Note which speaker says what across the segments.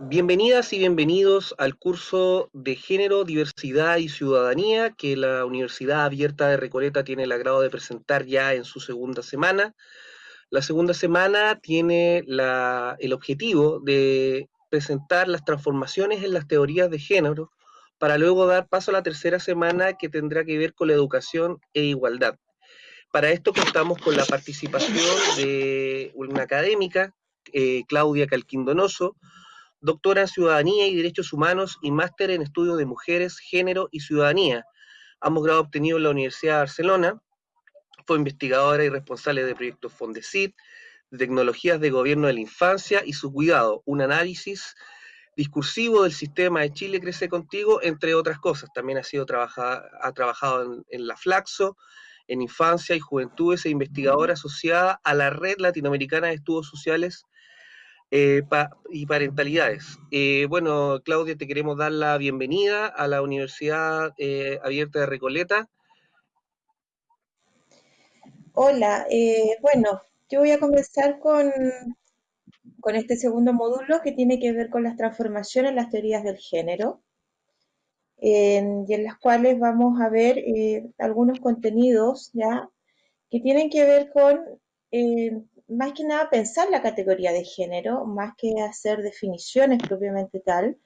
Speaker 1: Bienvenidas y bienvenidos al curso de Género, Diversidad y Ciudadanía que la Universidad Abierta de Recoleta tiene el agrado de presentar ya en su segunda semana. La segunda semana tiene el objetivo de presentar las transformaciones en las teorías de género para luego dar paso a la tercera semana que tendrá que ver con la educación e igualdad. Para esto contamos con la participación de una académica, eh, Claudia Calquindonoso, doctora en Ciudadanía y Derechos Humanos y máster en Estudios de Mujeres, Género y Ciudadanía, ambos grados obtenidos en la Universidad de Barcelona. Fue investigadora y responsable de proyectos Fondesit, de tecnologías de gobierno de la infancia y su cuidado, un análisis discursivo del sistema de Chile Crece Contigo, entre otras cosas. También ha, sido ha trabajado en, en la Flaxo, en infancia y juventudes e investigadora asociada a la Red Latinoamericana de Estudios Sociales eh, y parentalidades. Eh, bueno, Claudia, te queremos dar la bienvenida a la Universidad eh, Abierta de Recoleta.
Speaker 2: Hola, bueno, yo voy a comenzar con, con este segundo módulo que tiene que ver con las transformaciones las teorías del género, y en las cuales vamos a ver algunos contenidos ya que tienen que ver con más que nada pensar la categoría de género, más que hacer definiciones propiamente tal.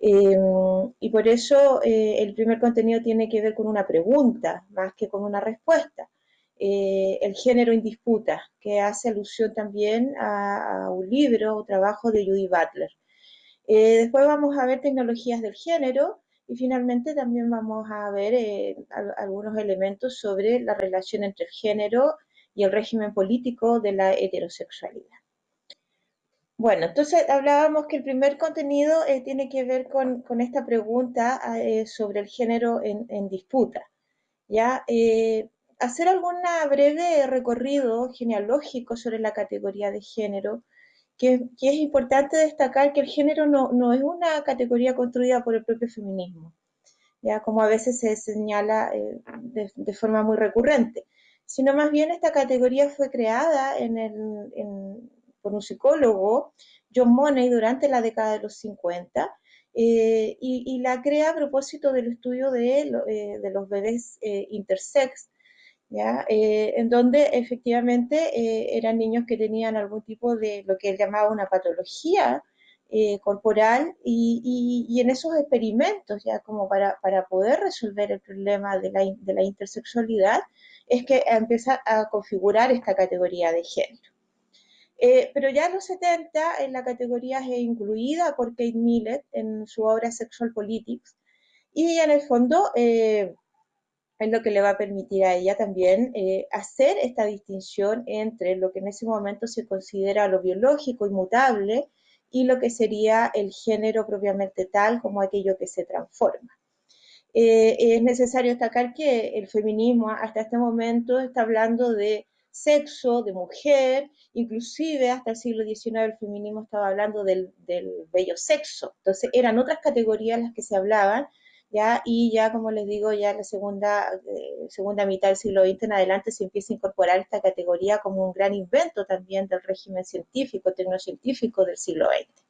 Speaker 2: Em, y por eso eh, el primer contenido tiene que ver con una pregunta, más que con una respuesta. Eh, el género en disputa, que hace alusión también a, un libro o trabajo de Judy Butler. Eh, después vamos a ver tecnologías del género y finalmente también vamos a ver algunos elementos sobre la relación entre el género y el régimen político de la heterosexualidad. Bueno, entonces hablábamos que el primer contenido eh, tiene que ver con, esta pregunta eh, sobre el género en, disputa. ¿ya? Eh, hacer algún breve recorrido genealógico sobre la categoría de género, que, es importante destacar que el género no, es una categoría construida por el propio feminismo, ya como a veces se señala de forma muy recurrente sino más bien esta categoría fue creada por un psicólogo, John Money, durante la década de los 50, eh, y, la crea a propósito del estudio de, eh, los bebés eh, intersex, en donde efectivamente eran niños que tenían algún tipo de lo que él llamaba una patología corporal y, en esos experimentos, ya como para, poder resolver el problema de la intersexualidad, es que empieza a configurar esta categoría de género. Eh, pero ya en los 70 en la categoría es incluida por Kate Millett en su obra Sexual Politics y en el fondo eh, es lo que le va a permitir a ella también eh, hacer esta distinción entre lo que en ese momento se considera lo biológico inmutable y lo que sería el género propiamente tal como aquello que se transforma. Eh, es necesario destacar que el feminismo hasta este momento está hablando de sexo, de mujer, inclusive hasta el siglo XIX el feminismo estaba hablando del, bello sexo. Entonces eran otras categorías las que se hablaban, y ya como les digo, ya la segunda, eh, segunda mitad del siglo XX en adelante se empieza a incorporar esta categoría como un gran invento también del régimen científico, tecnocientífico del siglo XX.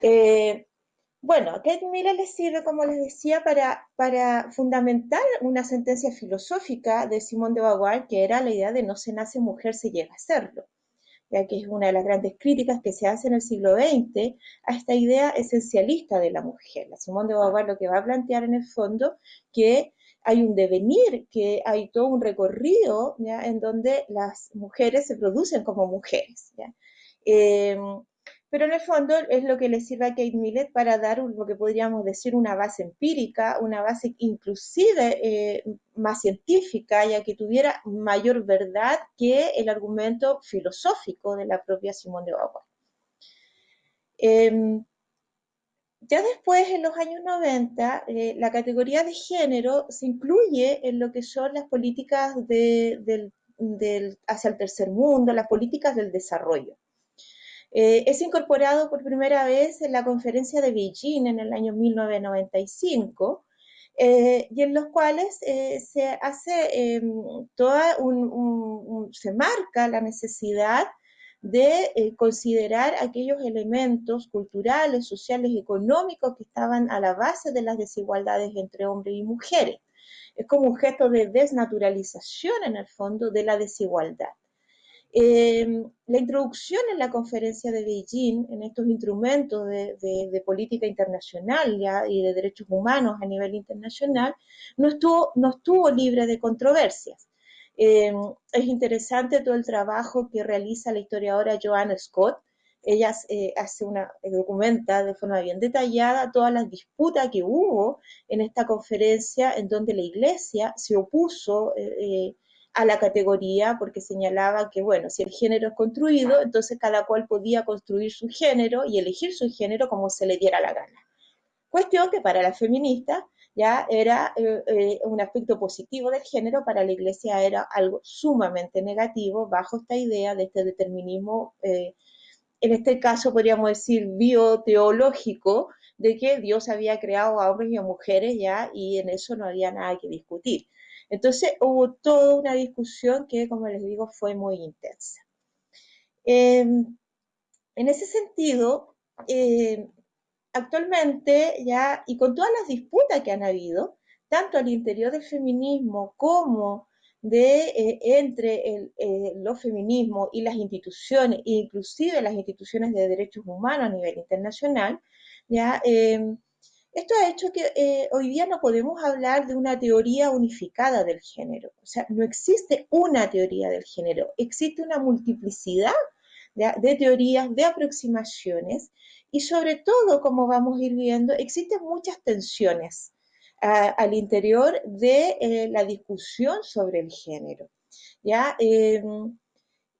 Speaker 2: Eh, bueno, Kate Miller les sirve, como les decía, para, fundamentar una sentencia filosófica de Simón de Beauvoir, que era la idea de no se nace mujer, se llega a serlo, que es una de las grandes críticas que se hace en el siglo XX a esta idea esencialista de la mujer. La Simón de Beauvoir lo que va a plantear en el fondo que hay un devenir, que hay todo un recorrido en donde las mujeres se producen como mujeres. Eh, pero en el fondo es lo que le sirve a Kate Millett para dar lo que podríamos decir una base empírica, una base inclusive eh, más científica, ya que tuviera mayor verdad que el argumento filosófico de la propia Simone de Beauvoir. Em, ya después, en los años 90, eh, la categoría de género se incluye en lo que son las políticas hacia el tercer mundo, las políticas del desarrollo. Eh, es incorporado por primera vez en la conferencia de Beijing en el año 1995 eh, y en los cuales eh, se hace em, toda se marca la necesidad de eh, considerar aquellos elementos culturales, sociales, económicos que estaban a la base de las desigualdades entre hombres y mujeres. Es como un gesto de desnaturalización en el fondo de la desigualdad. Em, la introducción en la conferencia de Beijing, en estos instrumentos de, política internacional y de derechos humanos a nivel internacional, no estuvo, no estuvo libre de controversias. Em, es interesante todo el trabajo que realiza la historiadora Joanna Scott. Ella eh, hace una, documenta de forma bien detallada todas las disputas que hubo en esta conferencia en donde la Iglesia se opuso eh, eh, a la categoría porque señalaba que, bueno, si el género es construido, entonces cada cual podía construir su género y elegir su género como se le diera la gana. Cuestión que para la feminista ya era eh, eh, un aspecto positivo del género, para la iglesia era algo sumamente negativo bajo esta idea de este determinismo, eh, en este caso podríamos decir bioteológico, de que Dios había creado a hombres y a mujeres ya y en eso no había nada que discutir. Entonces hubo toda una discusión que, como les digo, fue muy intensa. Em, en ese sentido, em, actualmente ya, y con todas las disputas que han habido, tanto al interior del feminismo como de, eh, entre el, eh, los feminismos y las instituciones, inclusive las instituciones de derechos humanos a nivel internacional, ya em, esto ha hecho que eh, hoy día no podemos hablar de una teoría unificada del género. O sea, no existe una teoría del género, existe una multiplicidad de, teorías, de aproximaciones y sobre todo, como vamos a ir viendo, existen muchas tensiones al interior de eh, la discusión sobre el género. ¿ya? Em,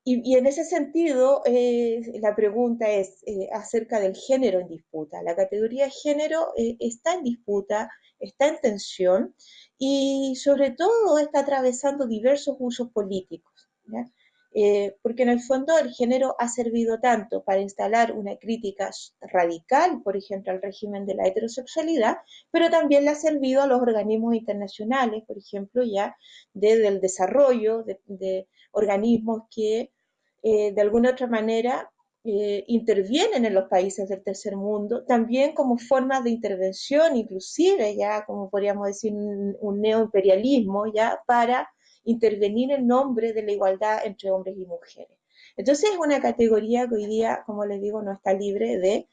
Speaker 2: y, en ese sentido, eh, la pregunta es eh, acerca del género en disputa. La categoría de género eh, está en disputa, está en tensión y sobre todo está atravesando diversos usos políticos. porque en el fondo el género ha servido tanto para instalar una crítica radical, por ejemplo, al régimen de la heterosexualidad, pero también le ha servido a los organismos internacionales, por ejemplo, ya desde el desarrollo de organismos que eh, de alguna otra manera eh, intervienen en los países del tercer mundo, también como formas de intervención, inclusive ya como podríamos decir un, neoimperialismo, ya para intervenir en nombre de la igualdad entre hombres y mujeres. Entonces es una categoría que hoy día, como les digo, no está libre de,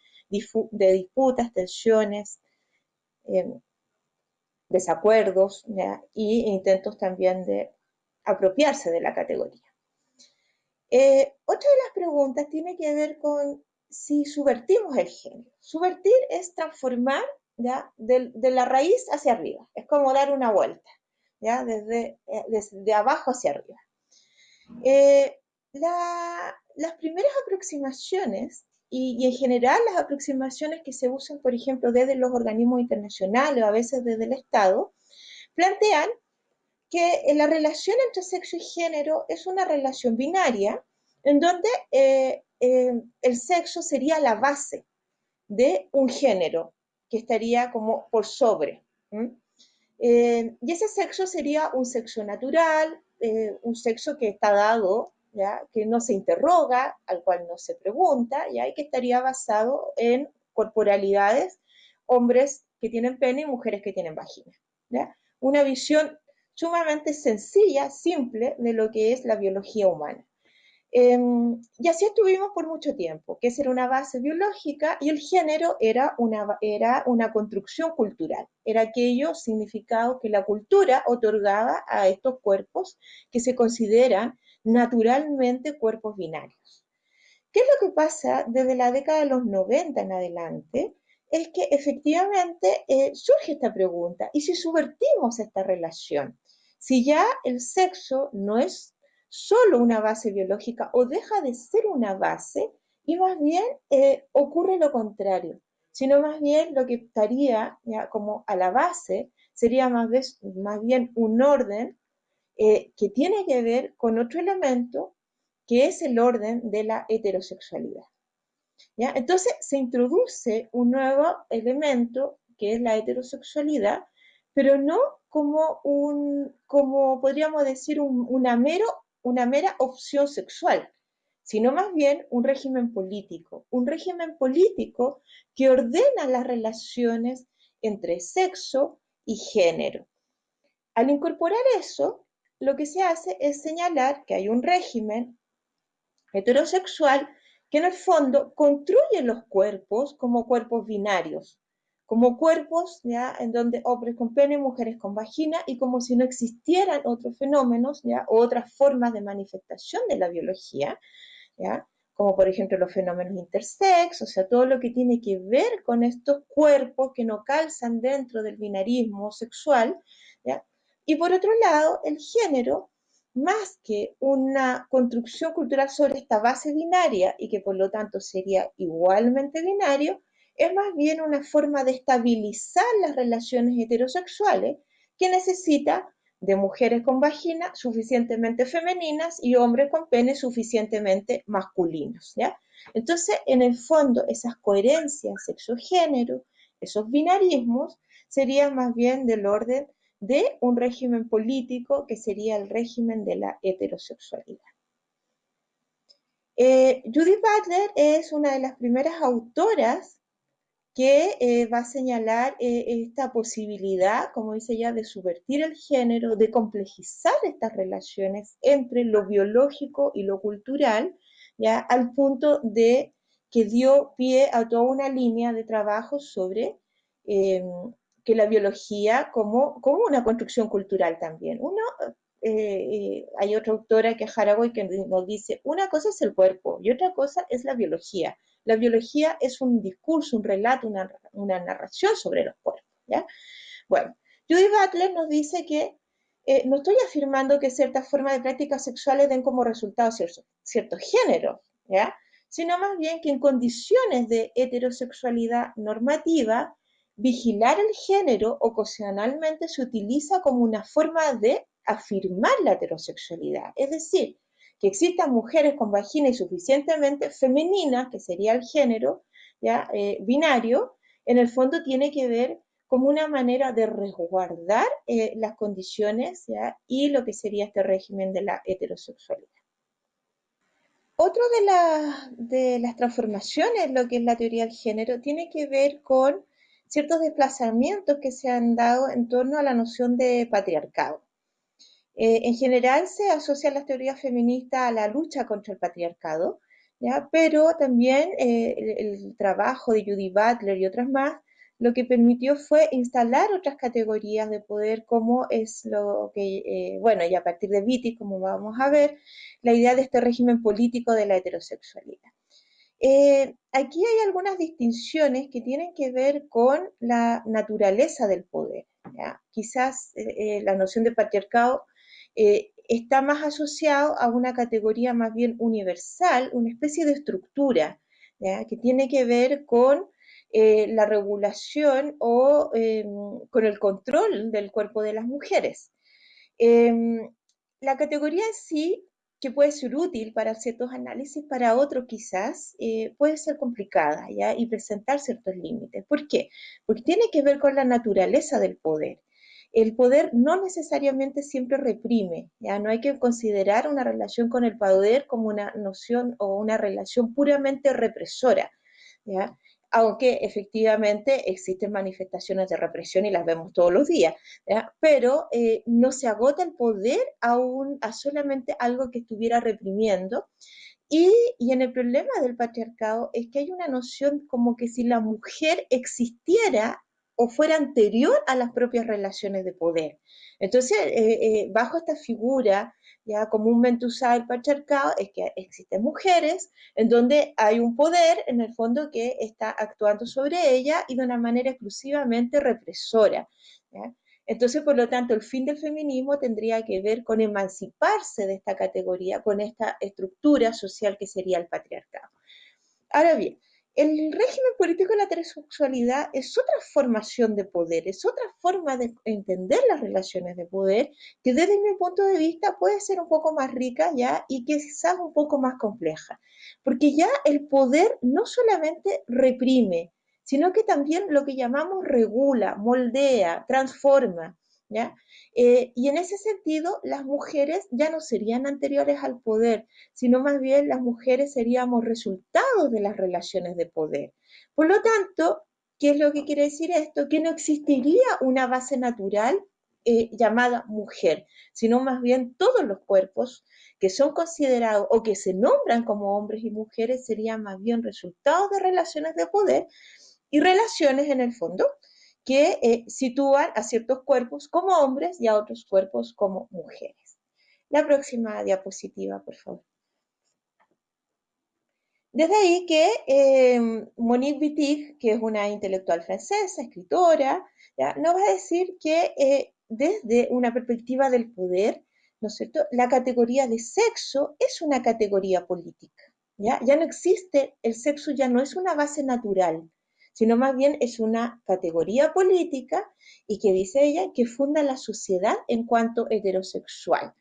Speaker 2: de disputas, tensiones, em, desacuerdos y intentos también de apropiarse de la categoría. Eh, otra de las preguntas tiene que ver con si subvertimos el género. Subvertir es transformar ¿ya? De, la raíz hacia arriba, es como dar una vuelta, ¿ya? Desde, eh, abajo hacia arriba. Eh, las primeras aproximaciones y, en general las aproximaciones que se usan, por ejemplo, desde los organismos internacionales o a veces desde el Estado, plantean que la relación entre sexo y género es una relación binaria en donde eh, eh, el sexo sería la base de un género que estaría como por sobre. Eh, y ese sexo sería un sexo natural, un sexo que está dado, ¿ya? que no se interroga, al cual no se pregunta, ¿ya? y que estaría basado en corporalidades, hombres que tienen pene y mujeres que tienen vagina. Una visión sumamente sencilla, simple de lo que es la biología humana. Em, y así estuvimos por mucho tiempo, que esa era una base biológica y el género era una, era una construcción cultural, era aquello significado que la cultura otorgaba a estos cuerpos que se consideran naturalmente cuerpos binarios. ¿Qué es lo que pasa desde la década de los 90 en adelante? Es que efectivamente eh, surge esta pregunta, ¿y si subvertimos esta relación? Si ya el sexo no es solo una base biológica o deja de ser una base y más bien eh, ocurre lo contrario, sino más bien lo que estaría ya, como a la base sería más, bien un orden eh, que tiene que ver con otro elemento que es el orden de la heterosexualidad. Entonces se introduce un nuevo elemento que es la heterosexualidad pero no como un, como podríamos decir, una, mero, una mera opción sexual, sino más bien un régimen político, un régimen político que ordena las relaciones entre sexo y género. Al incorporar eso, lo que se hace es señalar que hay un régimen heterosexual que en el fondo construye los cuerpos como cuerpos binarios, como cuerpos ¿ya? en donde hombres con pene, mujeres con vagina, y como si no existieran otros fenómenos ¿ya? o otras formas de manifestación de la biología, ¿ya? como por ejemplo los fenómenos intersex, o sea, todo lo que tiene que ver con estos cuerpos que no calzan dentro del binarismo sexual, ¿ya? y por otro lado, el género, más que una construcción cultural sobre esta base binaria y que por lo tanto sería igualmente binario, es más bien una forma de estabilizar las relaciones heterosexuales que necesita de mujeres con vagina suficientemente femeninas y hombres con pene suficientemente masculinos, ¿ya? Entonces, en el fondo, esas coherencias sexo-género, esos binarismos, serían más bien del orden de un régimen político que sería el régimen de la heterosexualidad. Eh, Judith Butler es una de las primeras autoras que eh, va a señalar eh, esta posibilidad, como dice ella, de subvertir el género, de complejizar estas relaciones entre lo biológico y lo cultural, ya al punto de que dio pie a toda una línea de trabajo sobre que la biología como, como una construcción cultural también. Uno, eh, hay otra autora que es Haraway que nos dice, una cosa es el cuerpo y otra cosa es la biología. La biología es un discurso, un relato, una, narración sobre los cuerpos. ¿ya? Bueno, Judy Butler nos dice que eh, no estoy afirmando que ciertas formas de prácticas sexuales den como resultado ciertos géneros, sino más bien que en condiciones de heterosexualidad normativa, vigilar el género ocasionalmente se utiliza como una forma de afirmar la heterosexualidad. Es decir, que existan mujeres con vagina y suficientemente femeninas, que sería el género ¿ya? Eh, binario, en el fondo tiene que ver como una manera de resguardar eh, las condiciones y lo que sería este régimen de la heterosexualidad. Otro de, de las transformaciones, lo que es la teoría del género, tiene que ver con ciertos desplazamientos que se han dado en torno a la noción de patriarcado. Eh, en general se asocian las teorías feministas a la lucha contra el patriarcado, ¿ya? pero también eh, el, trabajo de Judy Butler y otras más lo que permitió fue instalar otras categorías de poder, como es lo que, eh, bueno, y a partir de Vitti, como vamos a ver, la idea de este régimen político de la heterosexualidad. Aquí hay algunas distinciones que tienen que ver con la naturaleza del poder. ¿ya? Quizás la noción de patriarcado eh, está más asociado a una categoría más bien universal, una especie de estructura que tiene que ver con eh, la regulación o em, con el control del cuerpo de las mujeres. Em, la categoría en sí, que puede ser útil para ciertos análisis, para otros quizás eh, puede ser complicada ¿ya? y presentar ciertos límites. ¿Por qué? Porque tiene que ver con la naturaleza del poder el poder no necesariamente siempre reprime, ya no hay que considerar una relación con el poder como una noción o una relación puramente represora, ¿ya? Aunque efectivamente existen manifestaciones de represión y las vemos todos los días, pero eh, no se agota el poder aún a solamente algo que estuviera reprimiendo. Y, y, en el problema del patriarcado es que hay una noción como que si la mujer existiera o fuera anterior a las propias relaciones de poder. Entonces, eh, eh, bajo esta figura ya comúnmente usada el patriarcado, es que existen mujeres en donde hay un poder en el fondo que está actuando sobre ella y de una manera exclusivamente represora. Entonces, por lo tanto, el fin del feminismo tendría que ver con emanciparse de esta categoría, con esta estructura social que sería el patriarcado. Ahora bien, el régimen político de la heterosexualidad es otra formación de poder, es otra forma de entender las relaciones de poder que desde mi punto de vista puede ser un poco más rica ya y quizás un poco más compleja, porque ya el poder no solamente reprime, sino que también lo que llamamos regula, moldea, transforma. Eh, y en ese sentido, las mujeres ya no serían anteriores al poder, sino más bien las mujeres seríamos resultados de las relaciones de poder. Por lo tanto, ¿qué es lo que quiere decir esto? Que no existiría una base natural eh, llamada mujer, sino más bien todos los cuerpos que son considerados o que se nombran como hombres y mujeres serían más bien resultados de relaciones de poder y relaciones en el fondo que eh, sitúan a ciertos cuerpos como hombres y a otros cuerpos como mujeres. La próxima diapositiva, por favor. Desde ahí que eh, Monique Wittig, que es una intelectual francesa, escritora, nos va a decir que eh, desde una perspectiva del poder, ¿no es cierto?, la categoría de sexo es una categoría política. ¿ya? ya no existe, el sexo ya no es una base natural, sino más bien es una categoría política y que dice ella que funda la sociedad en cuanto heterosexual.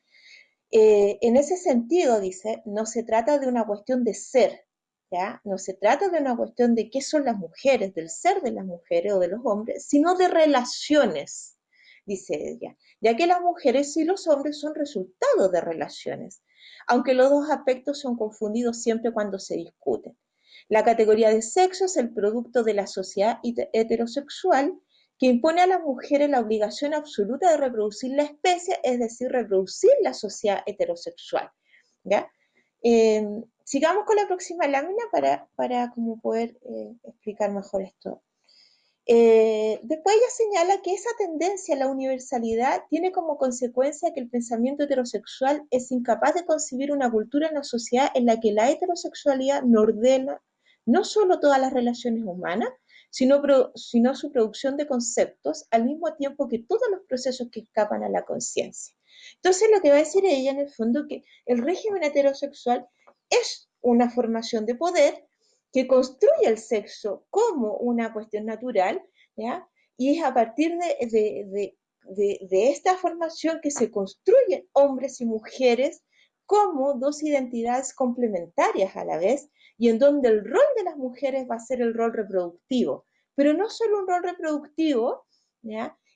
Speaker 2: Eh, en ese sentido, dice, no se trata de una cuestión de ser, ¿ya? No se trata de una cuestión de qué son las mujeres, del ser de las mujeres o de los hombres, sino de relaciones, dice ella, ya que las mujeres y los hombres son resultado de relaciones, aunque los dos aspectos son confundidos siempre cuando se discuten. La categoría de sexo es el producto de la sociedad heterosexual que impone a las mujeres la obligación absoluta de reproducir la especie, es decir, reproducir la sociedad heterosexual. Em, sigamos con la próxima lámina para, para como poder eh, explicar mejor esto. Eh, después ella señala que esa tendencia a la universalidad tiene como consecuencia que el pensamiento heterosexual es incapaz de concebir una cultura en la sociedad en la que la heterosexualidad no ordena, no solo todas las relaciones humanas, sino, su producción de conceptos al mismo tiempo que todos los procesos que escapan a la conciencia. Entonces lo que va a decir ella en el fondo que el régimen heterosexual es una formación de poder que construye el sexo como una cuestión natural, ¿ya? y es a partir de esta formación que se construyen hombres y mujeres como dos identidades complementarias a la vez y en donde el rol de las mujeres va a ser el rol reproductivo, pero no solo un rol reproductivo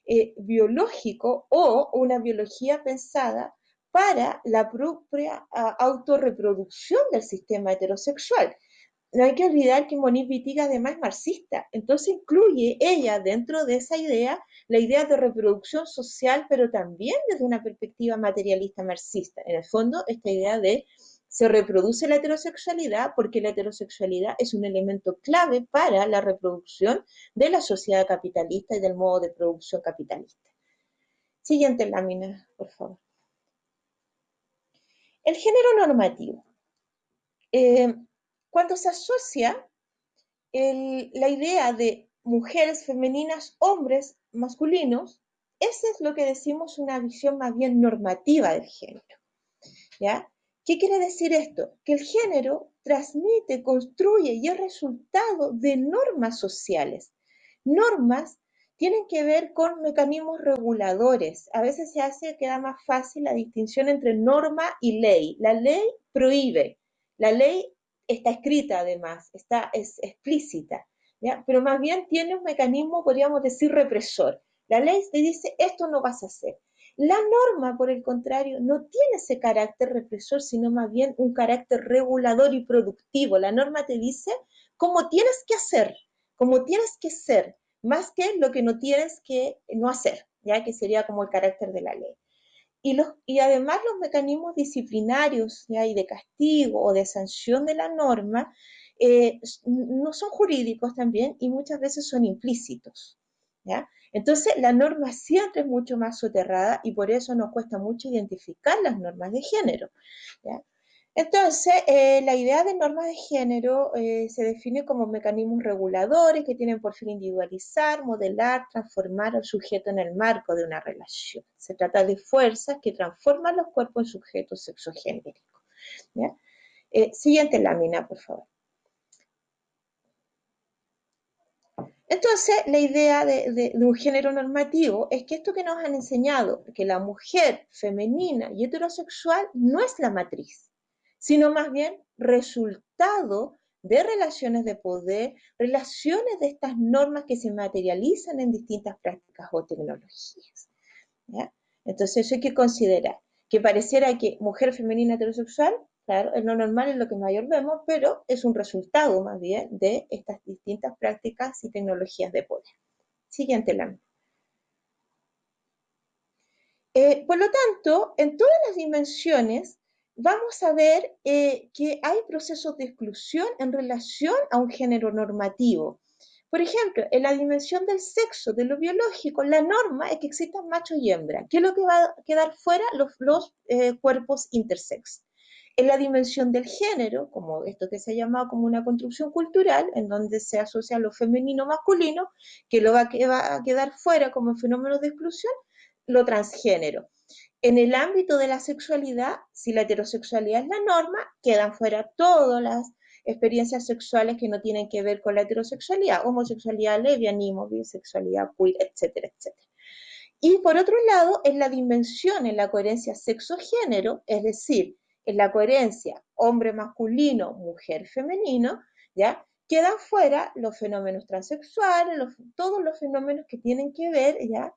Speaker 2: eh, biológico o una biología pensada para la propia autorreproducción del sistema heterosexual. No hay que olvidar que Monique Wittig además es marxista, entonces incluye ella dentro de esa idea la idea de reproducción social, pero también desde una perspectiva materialista marxista. En el fondo, esta idea de se reproduce la heterosexualidad porque la heterosexualidad es un elemento clave para la reproducción de la sociedad capitalista y del modo de producción capitalista. Siguiente lámina, por favor. El género normativo. Eh, cuando se asocia la idea de mujeres femeninas, hombres masculinos, ese es lo que decimos una visión más bien normativa del género. ¿ya? ¿Qué quiere decir esto? Que el género transmite, construye y es resultado de normas sociales. Normas tienen que ver con mecanismos reguladores. A veces se hace, queda más fácil la distinción entre norma y ley. La ley prohíbe, la ley está escrita además, está, es explícita, pero más bien tiene un mecanismo, podríamos decir, represor. La ley te dice, esto no vas a hacer. La norma, por el contrario, no tiene ese carácter represor, sino más bien un carácter regulador y productivo. La norma te dice cómo tienes que hacer, cómo tienes que ser, más que lo que no tienes que no hacer, ya que sería como el carácter de la ley. Y, los, y además los mecanismos disciplinarios ¿ya? y de castigo o de sanción de la norma eh, no son jurídicos también y muchas veces son implícitos. Entonces la norma siempre es mucho más soterrada y por eso nos cuesta mucho identificar las normas de género. Entonces, eh, la idea de normas de género eh, se define como mecanismos reguladores que tienen por fin individualizar, modelar, transformar al sujeto en el marco de una relación. Se trata de fuerzas que transforman los cuerpos en sujetos sexogenéricos. Eh, siguiente lámina, por favor. Entonces, la idea de, un género normativo es que esto que nos han enseñado, que la mujer femenina y heterosexual no es la matriz, sino más bien resultado de relaciones de poder, relaciones de estas normas que se materializan en distintas prácticas o tecnologías. Entonces eso hay que considerar, que pareciera que mujer femenina heterosexual, claro, es lo normal, es lo que mayor vemos, pero es un resultado más bien de estas distintas prácticas y tecnologías de poder. Siguiente lámina. Eh, por lo tanto, en todas las dimensiones vamos a ver eh, que hay procesos de exclusión en relación a un género normativo. Por ejemplo, en la dimensión del sexo, de lo biológico, la norma es que existan macho y hembra. ¿Qué es lo que va a quedar fuera? Los, eh, cuerpos intersex. En la dimensión del género, como esto que se ha llamado como una construcción cultural, en donde se asocia lo femenino masculino, que lo va a quedar fuera como fenómeno de exclusión, lo transgénero. En el ámbito de la sexualidad, si la heterosexualidad es la norma, quedan fuera todas las experiencias sexuales que no tienen que ver con la heterosexualidad, homosexualidad, lesbianismo, bisexualidad, queer, etcétera, etcétera. Y por otro lado, en la dimensión, en la coherencia sexo-género, es decir, en la coherencia hombre masculino, mujer femenino, ¿ya? Quedan fuera los fenómenos transexuales, todos los fenómenos que tienen que ver, ¿ya?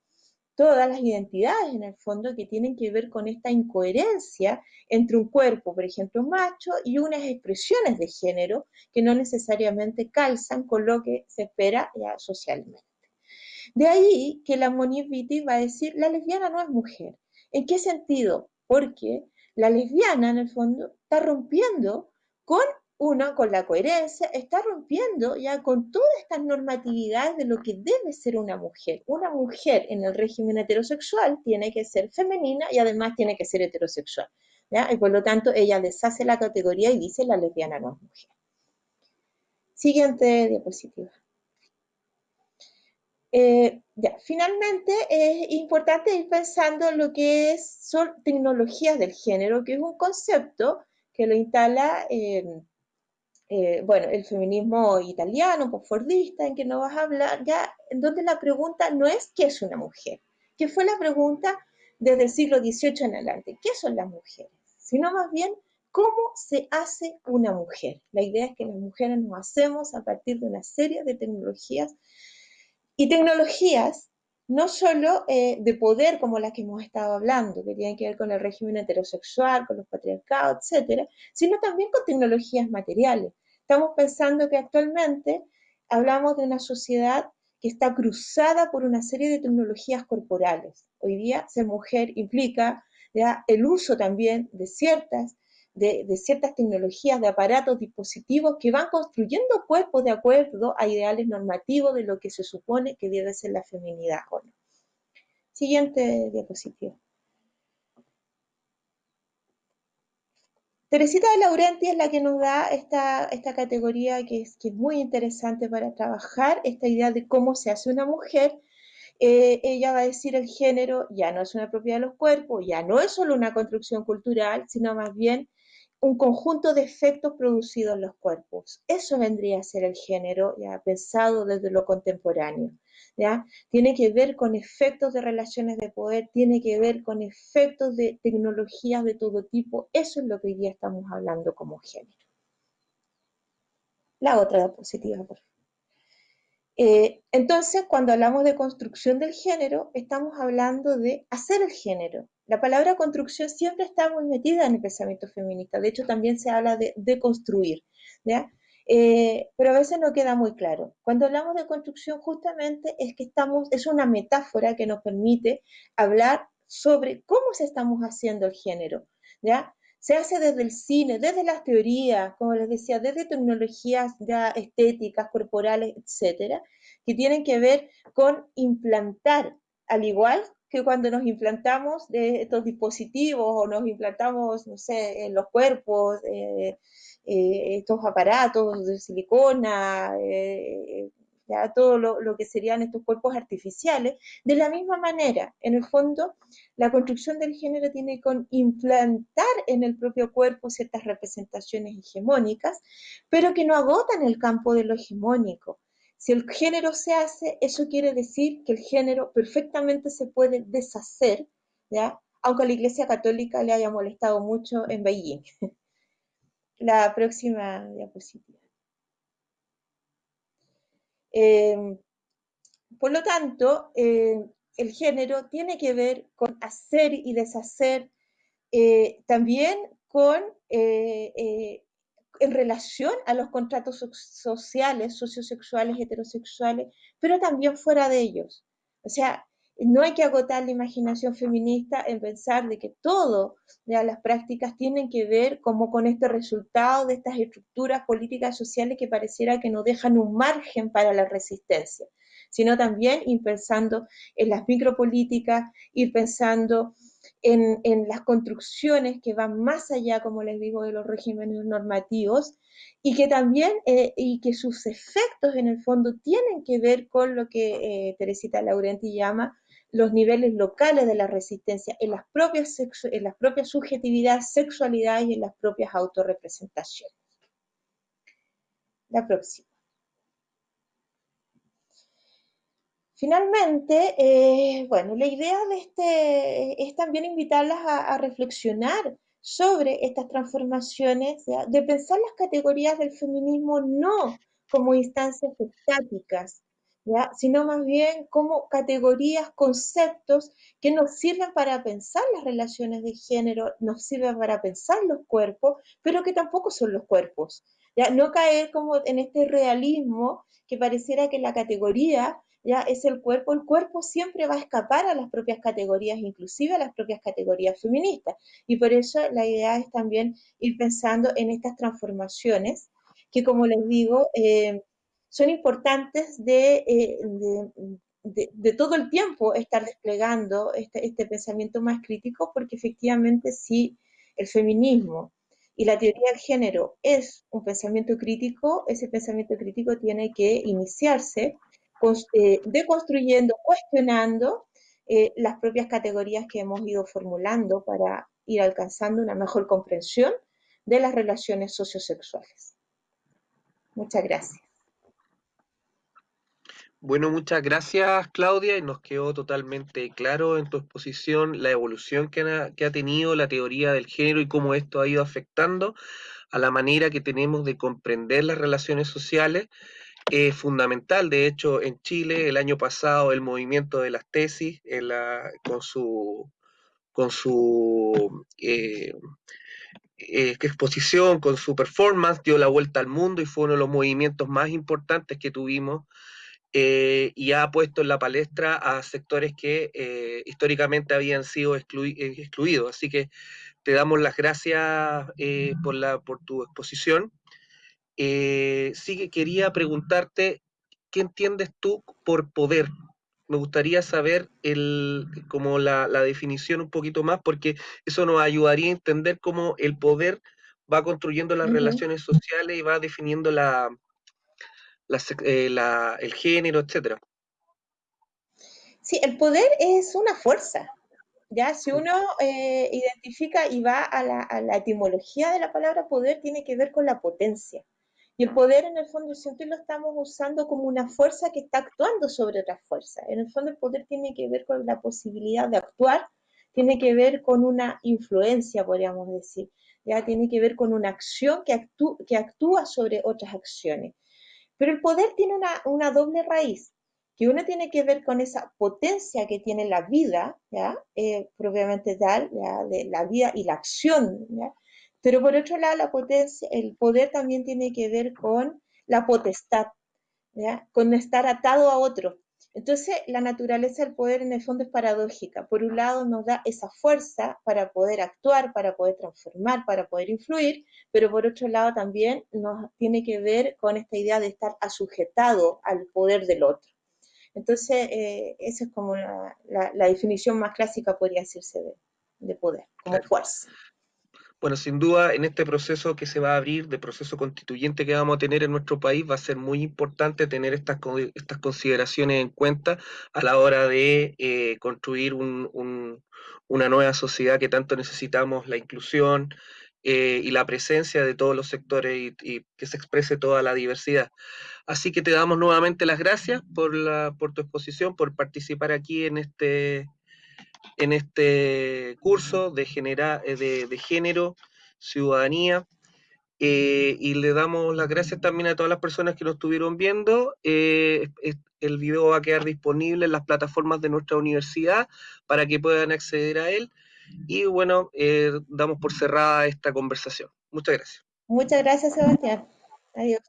Speaker 2: todas las identidades en el fondo que tienen que ver con esta incoherencia entre un cuerpo, por ejemplo, macho, y unas expresiones de género que no necesariamente calzan con lo que se espera ya socialmente. De ahí que la Vitti va a decir, la lesbiana no es mujer. ¿En qué sentido? Porque la lesbiana, en el fondo, está rompiendo con uno con la coherencia está rompiendo ya con todas estas normatividades de lo que debe ser una mujer. Una mujer en el régimen heterosexual tiene que ser femenina y además tiene que ser heterosexual. Y por lo tanto ella deshace la categoría y dice la lesbiana no es mujer. Siguiente diapositiva. Eh, ya, finalmente es importante ir pensando en lo que son tecnologías del género, que es un concepto que lo instala eh, eh, bueno, el feminismo italiano, postfordista, en que no vas a hablar, ya, donde la pregunta no es qué es una mujer, que fue la pregunta desde el siglo XVIII en adelante, ¿qué son las mujeres? Sino más bien, ¿cómo se hace una mujer? La idea es que las mujeres nos hacemos a partir de una serie de tecnologías y tecnologías no solo eh, de poder como las que hemos estado hablando, que tienen que ver con el régimen heterosexual, con los patriarcados, etcétera, sino también con tecnologías materiales. Estamos pensando que actualmente hablamos de una sociedad que está cruzada por una serie de tecnologías corporales. Hoy día ser mujer implica el uso también de ciertas, de, ciertas tecnologías, de aparatos, dispositivos que van construyendo cuerpos de acuerdo a ideales normativos de lo que se supone que debe ser la feminidad Siguiente diapositiva. Teresita de Laurenti es la que nos da esta, esta categoría que es, que es muy interesante para trabajar, esta idea de cómo se hace una mujer. Eh, ella va a decir el género ya no es una propiedad de los cuerpos, ya no es solo una construcción cultural, sino más bien un conjunto de efectos producidos en los cuerpos. Eso vendría a ser el género, ya pensado desde lo contemporáneo. Tiene que ver con efectos de relaciones de poder, tiene que ver con efectos de tecnologías de todo tipo. Eso es lo que hoy día estamos hablando como género. La otra diapositiva, por favor. Eh, entonces, cuando hablamos de construcción del género, estamos hablando de hacer el género. La palabra construcción siempre está muy metida en el pensamiento feminista. De hecho, también se habla de, de construir. ¿ya? Eh, pero a veces no queda muy claro. Cuando hablamos de construcción, justamente es que estamos, es una metáfora que nos permite hablar sobre cómo se estamos haciendo el género, ¿ya? Se hace desde el cine, desde las teorías, como les decía, desde tecnologías ya estéticas, corporales, etcétera, que tienen que ver con implantar, al igual que cuando nos implantamos de estos dispositivos o nos implantamos, no sé, en los cuerpos, eh, eh, estos aparatos de silicona, eh, ya todo lo, que serían estos cuerpos artificiales. De la misma manera, en el fondo, la construcción del género tiene que implantar en el propio cuerpo ciertas representaciones hegemónicas, pero que no agotan el campo de lo hegemónico. Si el género se hace, eso quiere decir que el género perfectamente se puede deshacer, ¿ya? aunque a la Iglesia Católica le haya molestado mucho en Beijing. La próxima diapositiva. Eh, por lo tanto, eh, el género tiene que ver con hacer y deshacer, eh, también con eh, en relación a los contratos sociales, sociosexuales, heterosexuales, pero también fuera de ellos. O sea, no hay que agotar la imaginación feminista en pensar de que todo de las prácticas tienen que ver como con este resultado de estas estructuras políticas sociales que pareciera que no dejan un margen para la resistencia, sino también ir pensando en las micropolíticas, ir pensando en, en, las construcciones que van más allá, como les digo, de los regímenes normativos y que también, eh, y que sus efectos en el fondo tienen que ver con lo que eh, Teresita Laurenti llama los niveles locales de la resistencia en las propias, en las propias subjetividades, sexualidades y en las propias autorrepresentaciones. La próxima. Finalmente, eh, bueno, la idea de este es también invitarlas a, a reflexionar sobre estas transformaciones, de pensar las categorías del feminismo no como instancias estáticas, sino más bien como categorías, conceptos que nos sirven para pensar las relaciones de género, nos sirven para pensar los cuerpos, pero que tampoco son los cuerpos. ¿ya? No caer como en este realismo que pareciera que la categoría ya es el cuerpo, el cuerpo siempre va a escapar a las propias categorías, inclusive a las propias categorías feministas. Y por eso la idea es también ir pensando en estas transformaciones que, como les digo, eh, son importantes eh, de, todo el tiempo estar desplegando este, este, pensamiento más crítico, porque efectivamente si el feminismo y la teoría del género es un pensamiento crítico, ese pensamiento crítico tiene que iniciarse eh, deconstruyendo, cuestionando eh, las propias categorías que hemos ido formulando para ir alcanzando una mejor comprensión de las relaciones sociosexuales. Muchas gracias.
Speaker 1: Bueno, muchas gracias Claudia y nos quedó totalmente claro en tu exposición la evolución que ha, que ha, tenido la teoría del género y cómo esto ha ido afectando a la manera que tenemos de comprender las relaciones sociales. Es fundamental, de hecho, en Chile el año pasado el movimiento de las tesis en la, con su, con su eh, eh, exposición, con su performance, dio la vuelta al mundo y fue uno de los movimientos más importantes que tuvimos eh, y ha puesto en la palestra a sectores que eh, históricamente habían sido exclui eh, excluidos. Así que te damos las gracias eh, por, la, por tu exposición. Sí que quería preguntarte, ¿qué entiendes tú por poder? Me gustaría saber el, como la, la definición un poquito más, porque eso nos ayudaría a entender cómo el poder va construyendo las uh -huh. relaciones sociales y va definiendo la, la, eh, la, el género, etcétera.
Speaker 2: Sí, el poder es una fuerza. Ya, si uno eh, identifica y va a la, a la, etimología de la palabra poder, tiene que ver con la potencia. Y el poder, en el fondo, siempre lo estamos usando como una fuerza que está actuando sobre otra fuerza. En el fondo, el poder tiene que ver con la posibilidad de actuar, tiene que ver con una influencia, podríamos decir. Ya tiene que ver con una acción que, actú que actúa sobre otras acciones. Pero el poder tiene una, una doble raíz, que uno tiene que ver con esa potencia que tiene la vida, ¿ya? Eh, propiamente tal, ¿ya? de la vida y la acción, pero por otro lado el poder también tiene que ver con la potestad, con estar atado a otro. Entonces, la naturaleza del poder en el fondo es paradójica. Por un lado, nos da esa fuerza para poder actuar, para poder transformar, para poder influir, pero por otro lado también nos tiene que ver con esta idea de estar asujetado al poder del otro. Entonces, eh, esa es como la, la, la, definición más clásica, podría decirse, de, de poder, como fuerza.
Speaker 1: Bueno, sin duda, en este proceso que se va a abrir, de proceso constituyente que vamos a tener en nuestro país, va a ser muy importante tener estas, estas consideraciones en cuenta a la hora de eh, construir un, un, una nueva sociedad que tanto necesitamos, la inclusión eh, y la presencia de todos los sectores y, y, que se exprese toda la diversidad. Así que te damos nuevamente las gracias por, la, por tu exposición, por participar aquí en este en este curso de, genera, de, de género, ciudadanía Eh, y le damos las gracias también a todas las personas que nos estuvieron viendo. Eh, el video va a quedar disponible en las plataformas de nuestra universidad para que puedan acceder a él. Y bueno, eh, damos por cerrada esta conversación. Muchas gracias.
Speaker 2: Muchas gracias, Sebastián. Adiós.